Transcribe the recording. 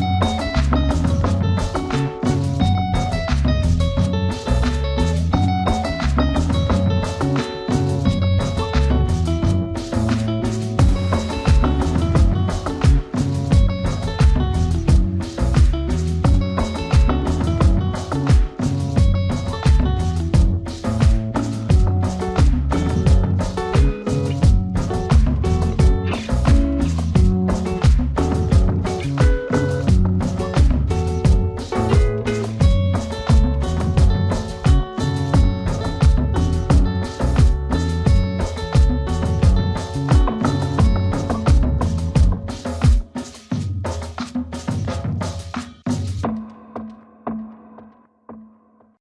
Bye.